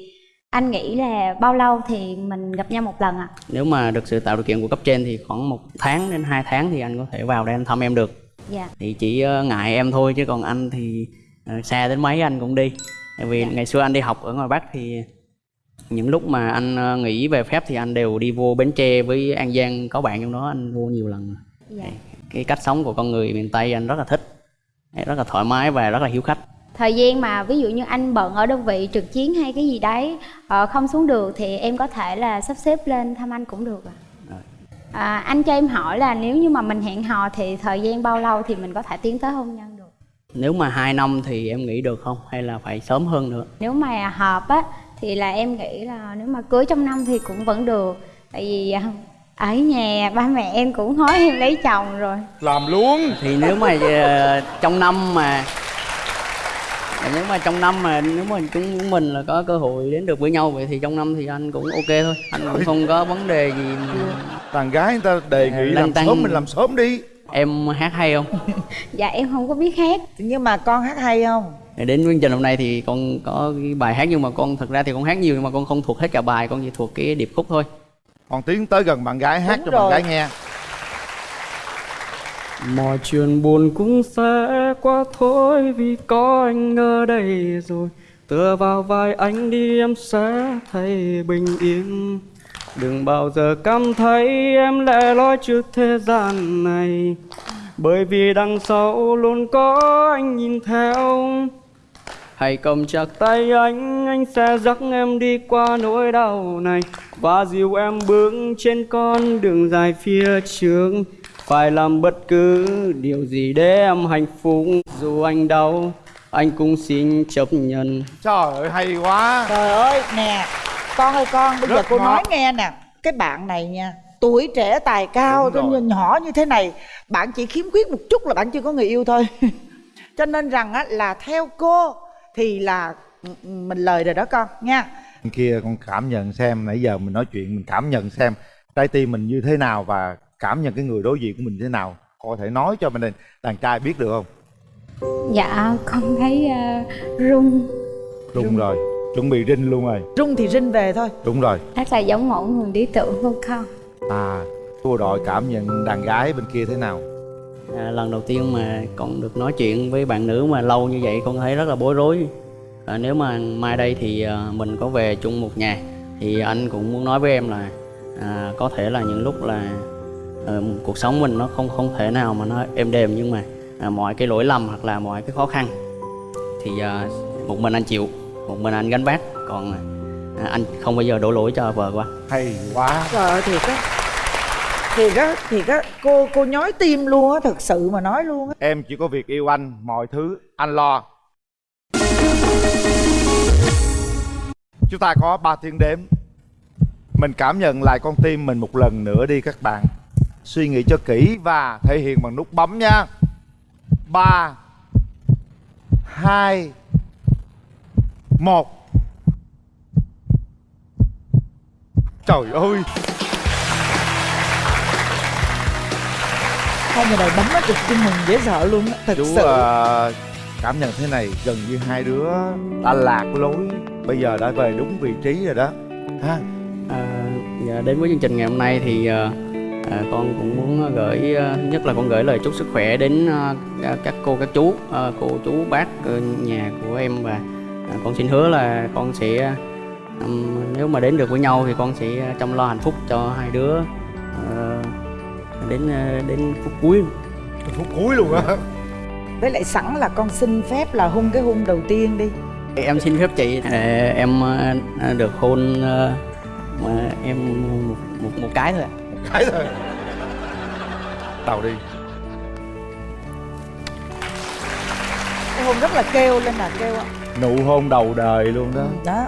anh nghĩ là bao lâu thì mình gặp nhau một lần ạ Nếu mà được sự tạo điều kiện của cấp trên thì khoảng một tháng đến hai tháng thì anh có thể vào đây anh thăm em được. dạ Thì chỉ ờ, ngại em thôi chứ còn anh thì ờ, xa đến mấy anh cũng đi. Tại vì ngày xưa anh đi học ở ngoài Bắc thì những lúc mà anh ờ, nghỉ về phép thì anh đều đi vô Bến Tre với An Giang có bạn trong đó anh vô nhiều lần. dạ Cái cách sống của con người miền Tây anh rất là thích. Rất là thoải mái và rất là hiếu khách. thời gian mà ví dụ như anh bận ở đơn vị trực chiến hay cái gì đấy ờ, không xuống được thì em có thể là sắp xếp lên thăm anh cũng được ạ à, anh cho em hỏi là nếu như mà mình hẹn hò thì thời gian bao lâu thì mình có thể tiến tới hôn nhân được nếu mà 2 năm thì em nghĩ được không hay là phải sớm hơn nữa nếu mà hợp á thì là em nghĩ là nếu mà cưới trong năm thì cũng vẫn được. Tại vì à, ở nhà ba mẹ em cũng nói em lấy chồng rồi. Làm luôn. Thì nếu mà ờ, trong năm mà nếu mà trong năm mà nếu mà chúng của mình là có cơ hội đến được với nhau vậy thì trong năm thì anh cũng ok thôi. Anh cũng không có vấn đề gì mà đàn gái người ta đề nghị làm tăn. sớm mình làm sớm đi. Em hát hay không? <laughs> Dạ em không có biết hát. Nhưng mà con hát hay không đến chương trình hôm nay thì con có cái bài hát nhưng mà con thật ra thì con hát nhiều nhưng mà con không thuộc hết cả bài con chỉ thuộc cái điệp khúc thôi. Còn tiến tới gần bạn gái hát Đúng cho rồi. bạn gái nghe. Mọi chuyện buồn cũng sẽ qua thôi vì có anh ở đây rồi. Tựa vào vai anh đi em sẽ thấy bình yên. Đừng bao giờ cảm thấy em lẻ loi trước thế gian này. Bởi vì đằng sau luôn có anh nhìn theo Hãy cầm chặt tay anh, anh sẽ dắt em đi qua nỗi đau này. Và dìu em bước trên con đường dài phía trước. Phải làm bất cứ điều gì để em hạnh phúc. Dù anh đau, anh cũng xin chấp nhận. Trời ơi hay quá. Trời ơi nè con ơi con bây giờ Rất cô ngọt. nói nghe nè. Cái bạn này nha tuổi trẻ tài cao tôi nhìn nhỏ như thế này bạn chỉ khiếm khuyết một chút là bạn chưa có người yêu thôi. <laughs> Cho nên rằng á là theo cô thì là ừ, ừ, mình lời rồi đó con nha. Bên kia con cảm nhận xem nãy giờ mình nói chuyện mình cảm nhận xem trái tim mình như thế nào và cảm nhận cái người đối diện của mình thế nào. Có thể nói cho mình đàn trai biết được không? Dạ con thấy uh, rung. Đúng rồi chuẩn bị rinh luôn rồi. Rung thì rinh về thôi. Đúng rồi. Rất là giống mẫu người lý tưởng của con. À cô đội cảm nhận đàn gái bên kia thế nào à, lần đầu tiên mà con được nói chuyện với bạn nữ mà lâu như vậy con thấy rất là bối rối. À, nếu mà mai đây thì à, mình có về chung một nhà thì anh cũng muốn nói với em là à, có thể là những lúc là ờ, cuộc sống mình nó không không thể nào mà nó êm đềm nhưng mà à, mọi cái lỗi lầm hoặc là mọi cái khó khăn thì à, một mình anh chịu một mình anh gánh vác. Còn à, anh không bao giờ đổ lỗi cho vợ của anh. Hay quá. Trời ơi thiệt á thiệt á thiệt á cô cô nhói tim luôn á, thật sự mà nói luôn á. Em chỉ có việc yêu anh, mọi thứ, anh lo. Chúng ta có ba tiếng đếm. Mình cảm nhận lại con tim mình một lần nữa đi các bạn. Suy nghĩ cho kỹ và thể hiện bằng nút bấm nha. Ba, hai, một. Trời ơi. Hai người này bấm nó cực chưng mừng dễ sợ luôn á thật chú sự. ờ, cảm nhận thế này gần như hai đứa đã lạc lối. Bây giờ đã về đúng vị trí rồi đó. Ha. À, dạ, đến với chương trình ngày hôm nay thì à, à, con cũng muốn gửi à, thứ nhất là con gửi lời chúc sức khỏe đến à, các- cô các chú à, cô chú bác ờ, nhà của em và à, con xin hứa là con sẽ ừm, nếu mà đến được với nhau thì con sẽ chăm lo hạnh phúc cho hai đứa. ờ, đến ờ, đến phút cuối. Phút cuối luôn á. Với lại sẵn là con xin phép là hôn cái hôn đầu tiên đi. Em xin phép chị. Ờ, em ờ, được hôn mà em một, một, một cái thôi ạ. Cái thôi. Đầu đi. Cái hôn rất là kêu lên là kêu á nụ hôn đầu đời luôn đó. Đó.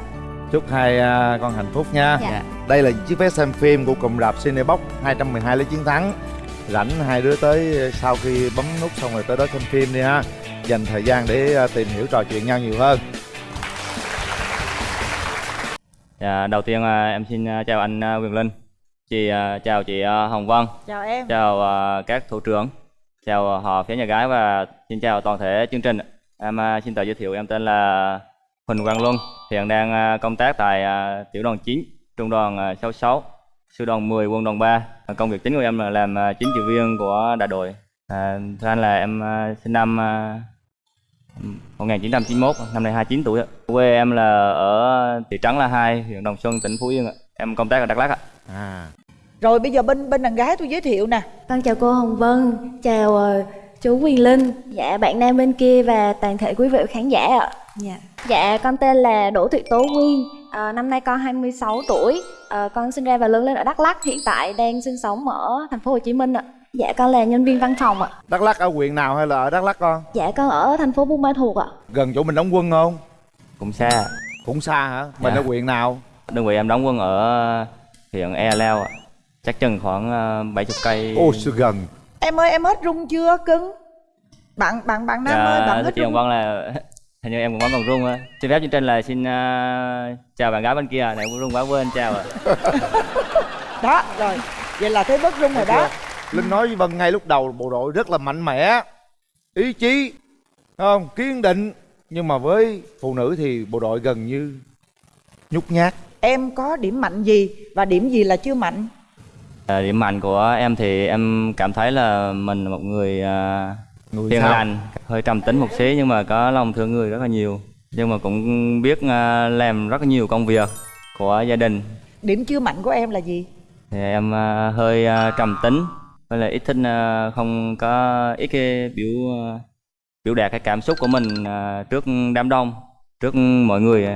Chúc hai à, con hạnh phúc nha. Dạ. Đây là chiếc vé xem phim của cụm rạp Cinebox 212 lấy chiến thắng. Rảnh hai đứa tới sau khi bấm nút xong rồi tới đó xem phim đi ha. Dành thời gian để à, tìm hiểu trò chuyện nhau nhiều hơn. Dạ, đầu tiên à, em xin chào anh Quyền Linh, chị chào chị Hồng Vân, chào em. Chào các thủ trưởng, chào họ phía nhà gái và xin chào toàn thể chương trình. Em xin tự giới thiệu em tên là Huỳnh Quang Luân, hiện đang công tác tại tiểu đoàn 9, trung đoàn à, 66, sư đoàn 10, quân đoàn 3. À, Công việc chính của em là làm à, chính trị viên của đại đội. À, thưa anh là em à, sinh năm à, 1991, năm nay 29 tuổi. Quê em là ở thị trấn La Hai, huyện Đồng Xuân, tỉnh Phú Yên ạ. Em công tác ở Đắk Lắk ạ. À. rồi bây giờ bên bên đàn gái tôi giới thiệu nè Con chào cô Hồng Vân, chào chú Quyền Linh, dạ bạn nam bên kia và toàn thể quý vị khán giả ạ. Dạ. Dạ con tên là Đỗ Thị Tố Nguyên, à, năm nay con 26 tuổi, à, con sinh ra và lớn lên ở Đắk Lắk, hiện tại đang sinh sống ở thành phố Hồ Chí Minh ạ. Dạ con là nhân viên văn phòng ạ. Đắk Lắk ở huyện nào hay là ở Đắk Lắk con? Dạ con ở thành phố Buôn Ma Thuột ạ. Gần chỗ mình đóng quân không? cũng xa Cũng xa hả? Mình Dạ. ở huyện nào? đơn vị em đóng quân ở huyện e leo ạ chắc chừng khoảng ờ, 70 cây Ô sự gần em ơi em hết rung chưa cưng bạn bạn bạn nam ơi bạn dạ, hết rung Vân là hình như em cũng vẫn còn rung á. Xin phép chương trình là xin ờ, chào bạn gái bên kia. Này cũng rung quá quên chào ạ. <laughs> Đó rồi. Vậy là thấy bớt rung rồi đó. Linh nói với Vân ngay lúc đầu bộ đội rất là mạnh mẽ. Ý chí không? Kiên định. Nhưng mà với phụ nữ thì bộ đội gần như nhút nhát. Em có điểm mạnh gì và điểm gì là chưa mạnh? Ờ, điểm mạnh của em thì em cảm thấy là mình là một người, ờ, Người hiền sao? lành hơi trầm tính một xí nhưng mà có lòng thương người rất là nhiều. Nhưng mà cũng biết ờ, làm rất là nhiều công việc của gia đình. Điểm chưa mạnh của em là gì? Thì em ờ, hơi ờ, trầm tính với lại ít thích không có ít cái biểu biểu đạt cái cảm xúc của mình trước đám đông trước mọi người.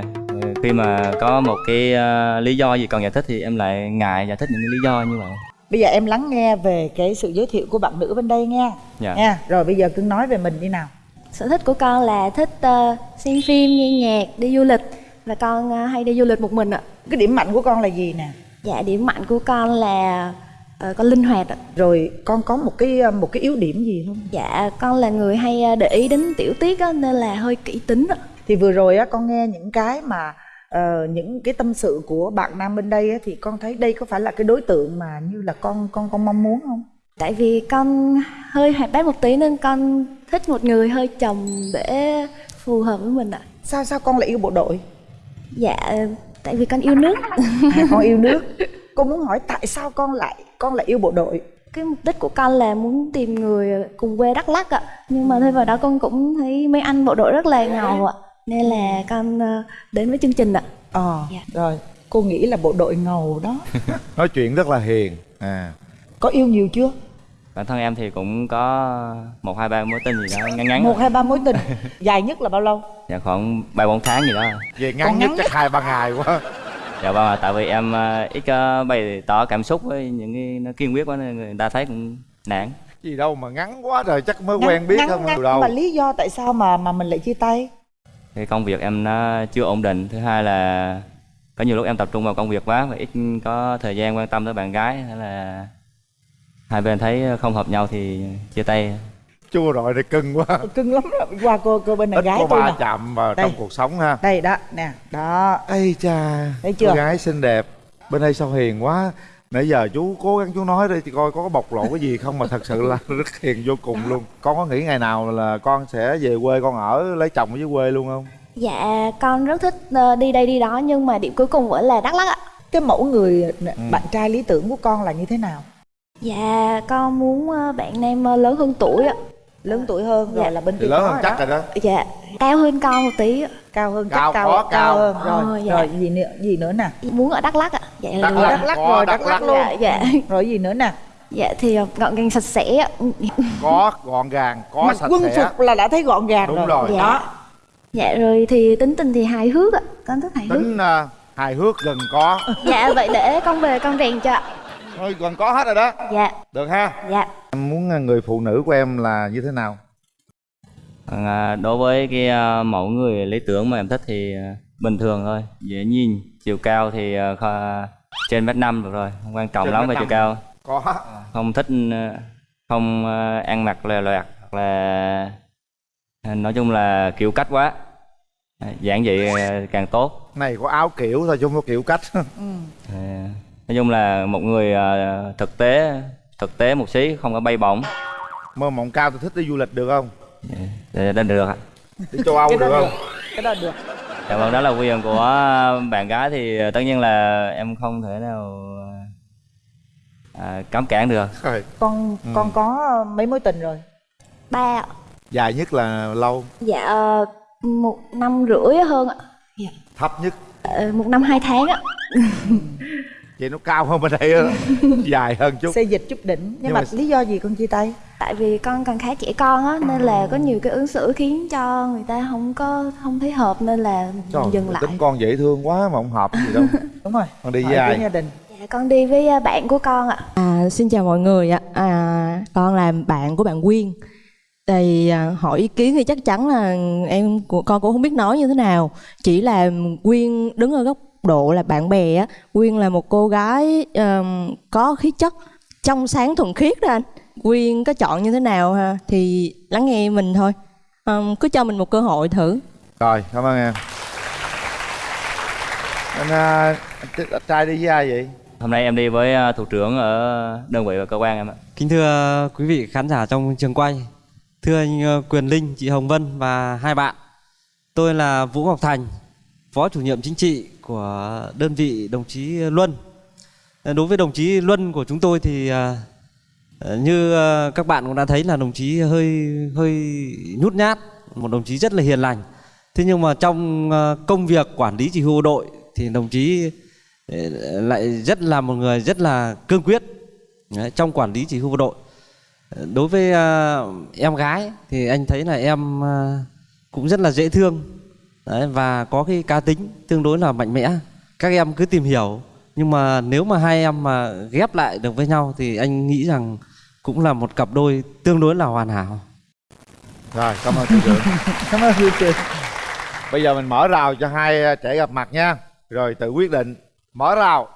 Khi mà có một cái lý do gì cần giải thích thì em lại ngại giải thích những lý do như vậy bây giờ em lắng nghe về cái sự giới thiệu của bạn nữ bên đây nha Dạ. nha rồi bây giờ cưng nói về mình đi nào Sở thích của con là thích ờ, xem phim, nghe nhạc, đi du lịch và con ờ, hay đi du lịch một mình ạ. cái điểm mạnh của con là gì nè Dạ điểm mạnh của con là ờ, con linh hoạt ạ. rồi con có một cái một cái yếu điểm gì không Dạ con là người hay để ý đến tiểu tiết á, nên là hơi kỹ tính ạ. thì vừa rồi á con nghe những cái mà ờ, những cái tâm sự của bạn nam bên đây á, thì con thấy đây có phải là cái đối tượng mà như là con con con mong muốn không? Tại vì con hơi hoạt bát một tí nên con thích một người hơi chồng để phù hợp với mình ạ. sao sao con lại yêu bộ đội? Dạ tại vì con yêu nước. à, con yêu nước. Con muốn hỏi tại sao con lại con lại yêu bộ đội? Cái mục đích của con là muốn tìm người cùng quê Đắk Lắk ạ. Nhưng mà thêm vào đó con cũng thấy mấy anh bộ đội rất là ngầu ạ nên là con ờ, đến với chương trình ạ. Ờ rồi cô nghĩ là bộ đội ngầu đó. <laughs> Nói chuyện rất là hiền. À. Có yêu nhiều chưa? Bản thân em thì cũng có một hai ba mối tình gì đó ngắn ngắn một hai ba mối tình. <laughs> Dài nhất là bao lâu? Dạ khoảng ba bốn tháng gì đó. Về ngắn nhất chắc hai ba ngày quá. Dạ vâng ạ, tại vì em ờ, ít có bày tỏ cảm xúc với những cái nó kiên quyết quá nên người ta thấy cũng nản. Gì đâu mà ngắn quá rồi chắc mới Ngắn- quen biết ngắn- không ngắn, từ đâu mà lý do tại sao mà mà mình lại chia tay cái công việc em nó chưa ổn định. Thứ hai là có nhiều lúc em tập trung vào công việc quá và ít có thời gian quan tâm tới bạn gái thế là hai bên thấy không hợp nhau thì chia tay. Chua rồi thì cưng quá. Cưng lắm rồi qua cô cô bên này gái có nè. chạm vào Đây. trong cuộc sống ha. Đây đó nè đó. Ây cha Thấy chưa? Cô gái xinh đẹp. Bên đây sao hiền quá Nãy giờ chú cố gắng chú nói đi thì coi có bộc lộ cái gì không mà thật sự là <laughs> rất hiền vô cùng luôn Con có nghĩ ngày nào là con sẽ về quê con ở lấy chồng ở dưới quê luôn không? dạ con rất thích ờ, đi đây đi đó nhưng mà điểm cuối cùng vẫn là Đắk Lắk ạ cái mẫu người Ừ. bạn trai lý tưởng của con là như thế nào dạ con muốn ờ, bạn nam ờ, lớn hơn tuổi ạ lớn tuổi hơn rồi Dạ. là bên Thì kia lớn hơn rồi chắc rồi đó. Dạ. Cao hơn con một tí. Cao hơn Cao, chắc cao cao, cao. hơn. Rồi Ờ, dạ. rồi gì nữa gì nữa nè? Muốn ở Đắk Lắk ạ. Dạ Đắk. Lắk. đắk lắc rồi Đắk lắc Lắk. luôn. dạ dạ. <laughs> Rồi gì nữa nè? Dạ thì ờ, gọn gàng sạch sẽ. Có gọn gàng, có mặc sạch quân sẽ. phục là đã thấy gọn gàng Đúng rồi, rồi. dạ đó. Dạ. Rồi thì tính tình thì hài hước ạ. Con thích hài hước. Tính à, hài hước gần có. Dạ vậy để con về con rèn cho ạ Thôi gần có hết rồi đó. Dạ. Được ha. Dạ. Em muốn à, người phụ nữ của em là như thế nào? Còn, à, đối với cái à, mẫu người lý tưởng mà em thích thì à, bình thường thôi. Dễ nhìn chiều cao thì kho- trên mét năm được rồi không quan trọng Trên lắm về chiều cao. Có. Không thích không ăn mặc lòe loẹt hoặc là nói chung là kiểu cách quá. Giản dị càng tốt. Này có áo kiểu thôi chứ không có kiểu cách. <laughs> À, nói chung là một người à, thực tế thực tế một xí không có bay bổng. Mơ mộng cao thì thích đi du lịch được không? để đến được ạ. Đi châu Âu cái được không? cái đó được. Dạ vâng, đó là quyền của bạn gái thì tất nhiên là em không thể nào à, cấm cản được. Rồi, con Ừ. con có mấy mối tình rồi? Ba ạ. Dài nhất là lâu, dạ ờ, một năm rưỡi hơn ạ. Thấp nhất? Ờ, một năm hai tháng ạ <laughs> vậy nó cao hơn bên đây á. <laughs> Dài hơn chút. Xây dịch chút đỉnh. Nhưng, Nhưng mà, mà- lý do gì con chia tay? Tại vì con còn khá trẻ con á nên là có nhiều cái ứng xử khiến cho người ta không có không thấy hợp nên là Trời, dừng lại. tính con dễ thương quá mà không hợp gì đâu. <laughs> Đúng rồi. Con đi với ai? Gia đình. Dạ, con đi với à, bạn của con ạ. À, xin chào mọi người ạ. À, con là bạn của bạn Quyên. Thì à, hỏi ý kiến thì chắc chắn là em của con cũng không biết nói như thế nào. Chỉ là Quyên đứng ở góc độ là bạn bè á, Quyên là một cô gái ờm, có khí chất trong sáng thuần khiết đó anh. Quyên có chọn như thế nào ha thì lắng nghe mình thôi. Ờm, cứ cho mình một cơ hội thử. rồi cảm ơn em anh, à, anh, anh trai đi với ai vậy Hôm nay em đi với à, thủ trưởng ở đơn vị và cơ quan em ạ. Kính thưa quý vị khán giả trong trường quay, thưa anh ờ, Quyền Linh, chị Hồng Vân và hai bạn. Tôi là Vũ Ngọc Thành, Phó chủ nhiệm chính trị của đơn vị đồng chí Luân. Ờ, đối với đồng chí Luân của chúng tôi thì à, ờ, như ờ, các bạn cũng đã thấy là đồng chí hơi hơi nhút nhát, một đồng chí rất là hiền lành. Thế nhưng mà trong công việc quản lý chỉ huy bộ đội thì đồng chí lại rất là một người rất là cương quyết Đấy, trong quản lý chỉ huy bộ đội đối với à, em gái thì anh thấy là em à, cũng rất là dễ thương Đấy, và có cái cá tính tương đối là mạnh mẽ. Các em cứ tìm hiểu nhưng mà nếu mà hai em mà ghép lại được với nhau thì anh nghĩ rằng cũng là một cặp đôi tương đối là hoàn hảo. Rồi cảm ơn thủ trưởng <laughs> cảm ơn hiệu trưởng bây giờ mình mở rào cho hai trẻ gặp mặt nha. Rồi tự quyết định mở rào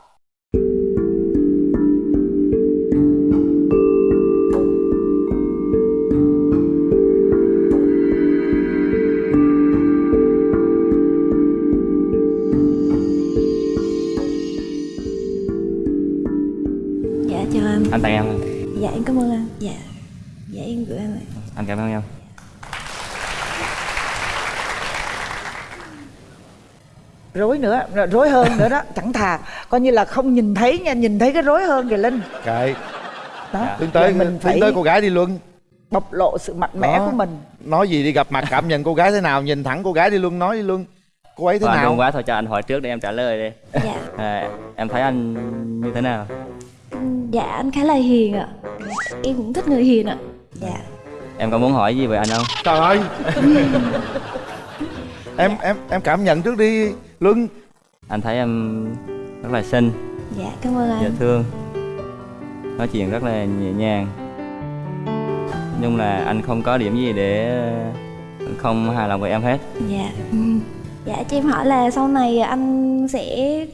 tặng em. dạ em cảm ơn anh. Dạ. Dạ em gửi anh lại Anh cảm ơn em. rối nữa rối hơn nữa đó chẳng thà. Coi như là không nhìn thấy nha nhìn thấy cái rối hơn kìa linh. Kệ đó tiến tới mình tiến phải tới cô gái đi luân bộc lộ sự mạnh mẽ Đó. của mình. Nói gì đi gặp mặt cảm nhận cô gái thế nào nhìn thẳng cô gái đi luân nói đi luân cô ấy thế anh nào? run quá thôi cho anh hỏi trước để em trả lời đi. dạ. À, em thấy anh như thế nào? Dạ anh khá là hiền ạ. Em cũng thích người hiền ạ. Dạ. Em có muốn hỏi gì về anh không? trời ơi! <laughs> Em em em cảm nhận trước đi luân. Anh thấy em rất là xinh, dạ cảm ơn dễ anh thương, nói chuyện rất là nhẹ nhàng. Nhưng là anh không có điểm gì để không hài lòng với em hết. dạ. Dạ cho em hỏi là sau này anh sẽ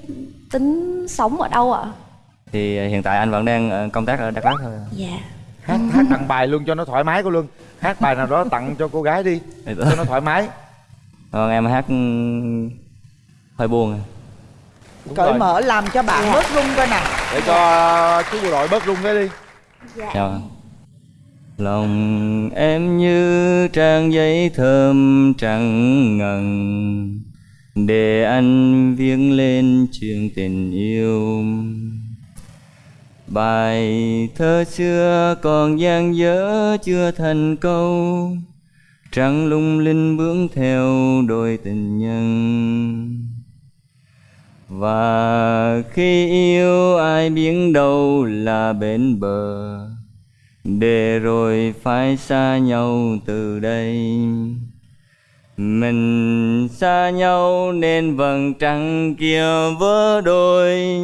tính sống ở đâu ạ Thì hiện tại anh vẫn đang ờ, công tác ở Đắk Lắk thôi. dạ. Hát hát tặng bài luôn cho nó thoải mái cô luân hát bài nào đó tặng cho cô gái đi cho nó thoải mái. Còn em hát ừ, hơi buồn. cởi mở làm cho bạn bớt rung coi nè để cho chú bộ đội bớt rung cái đi. Dạ. Lòng em như trang giấy thơm trắng ngần Để anh viết lên chuyện tình yêu Bài thơ xưa còn dang dở chưa thành câu. Trăng lung linh bướng theo đôi tình nhân. Và khi yêu ai biến đâu là bến bờ, để rồi phải xa nhau từ đây. Mình xa nhau nên vầng trăng kia vỡ đôi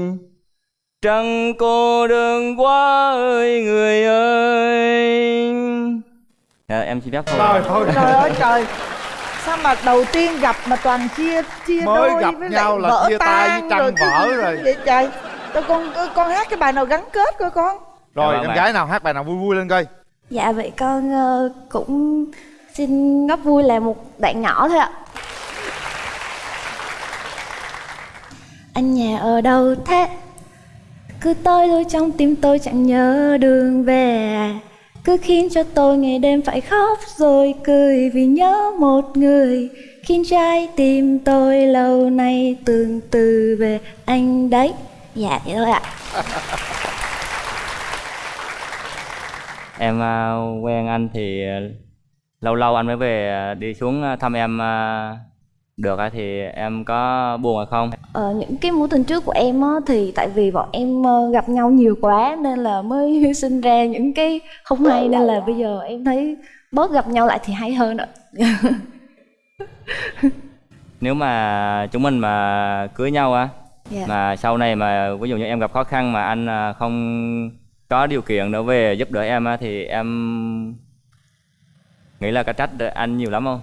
trăng cô đơn quá ơi người ơi. Dạ, em xin phép thôi. Trời thôi. trời ơi trời. Sao mà đầu tiên gặp mà toàn chia chia Mới đôi gặp với nhau là chia tay với tan trăng rồi vỡ rồi. vậy trời? Tao con con hát cái bài nào gắn kết coi con. Rồi Dạ vâng em gái nào hát bài nào vui vui lên coi. Dạ vậy con ờ, cũng xin góp vui là một đoạn nhỏ thôi ạ. Anh nhà ở đâu thế cứ tôi thôi, trong tim tôi chẳng nhớ đường về. Cứ khiến cho tôi ngày đêm phải khóc rồi cười vì nhớ một người. Khiến trái tim tôi lâu nay tương từ về anh đấy. Dạ vậy thôi ạ. <laughs> Em à, quen anh thì à, lâu lâu anh mới về à, đi xuống thăm em được thì em có buồn hay không Ờ, những cái mối tình trước của em á, thì tại vì bọn em ờ, gặp nhau nhiều quá nên là mới <laughs> sinh ra những cái không hay nên là bây giờ em thấy bớt gặp nhau lại thì hay hơn ạ. <laughs> nếu mà chúng mình mà cưới nhau á Dạ. mà sau này mà ví dụ như em gặp khó khăn mà anh à, không có điều kiện để về giúp đỡ em á thì em nghĩ là có trách anh nhiều lắm không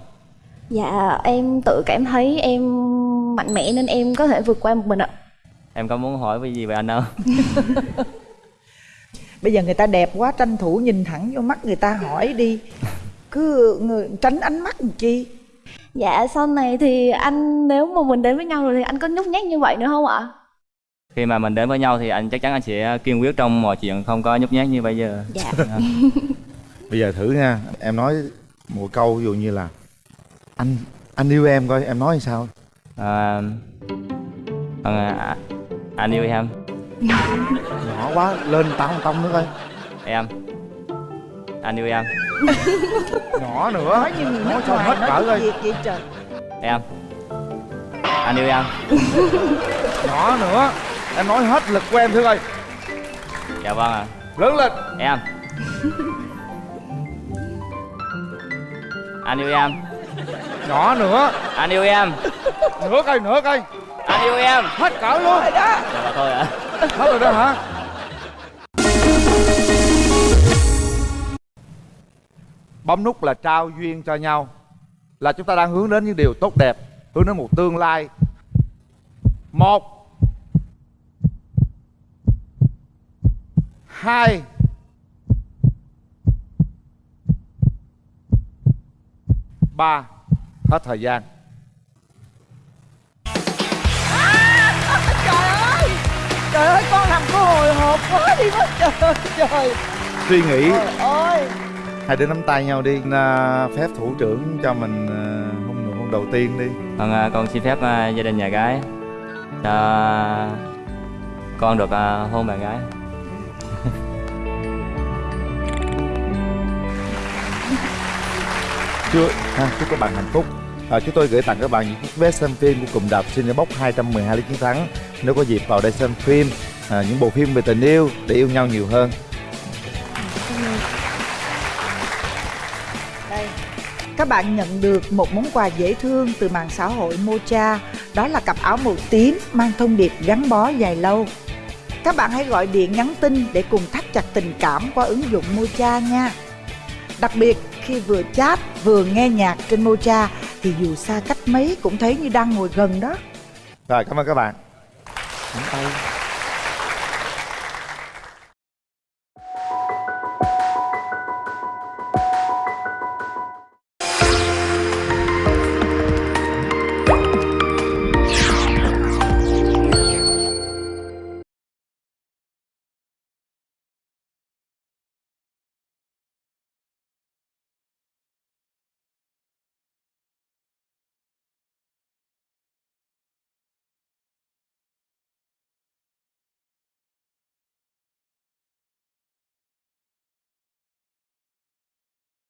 Dạ em tự cảm thấy em mạnh mẽ nên em có thể vượt qua một mình ạ. em có muốn hỏi cái gì về anh không <laughs> bây giờ người ta đẹp quá tranh thủ nhìn thẳng vô mắt người ta hỏi đi cứ người, tránh ánh mắt làm chi Dạ sau này thì anh nếu mà mình đến với nhau rồi thì anh có nhút nhát như vậy nữa không ạ? khi mà mình đến với nhau thì anh chắc chắn anh sẽ kiên quyết trong mọi chuyện không có nhút nhát như bây giờ Dạ. <laughs> <laughs> bây giờ thử nha em nói một câu ví dụ như là anh anh yêu em coi em nói sao? À, vâng, à, anh yêu em. Nhỏ quá lên tao tông nữa coi. Em. Anh yêu em. Nhỏ nữa. Nói như người nói nước sao ngoài hết cỡ coi. em. Anh yêu em. Nhỏ nữa. Em nói hết lực của em thử coi. Dạ vâng ạ. Lớn lên. Em. Anh yêu em nhỏ nữa. Anh yêu em. Nữa coi nữa coi anh yêu em. Hết cỡ luôn. Rồi đó. Dạ thôi ạ. Hết rồi đó hả? Bấm nút là trao duyên cho nhau. Là chúng ta đang hướng đến những điều tốt đẹp hướng đến một tương lai. Một. Hai. Ba hết thời gian. Trời ơi! Trời ơi con làm cô hồi hộp quá đi mất trời trời. Suy nghĩ. Trời ơi. Hai đứa nắm tay nhau đi. À, phép thủ trưởng cho mình à, hôn nụ hôn đầu tiên đi. Vâng, à, con xin phép à, gia đình nhà gái cho con được à, hôn bạn gái. Chưa ha, chúc các bạn hạnh phúc. À, chúng tôi gửi tặng các bạn những chiếc vé xem phim của cụm đạp Cinebox 212 lý chiến thắng. Nếu có dịp vào đây xem phim à, những bộ phim về tình yêu để yêu nhau nhiều hơn. Đây. Các bạn nhận được một món quà dễ thương từ mạng xã hội Mocha. Đó là cặp áo màu tím mang thông điệp gắn bó dài lâu. Các bạn hãy gọi điện nhắn tin để cùng thắt chặt tình cảm qua ứng dụng Mocha nha. Đặc biệt khi vừa chat vừa nghe nhạc trên Mocha thì dù xa cách mấy cũng thấy như đang ngồi gần đó. Rồi cảm ơn các bạn. Nắm tay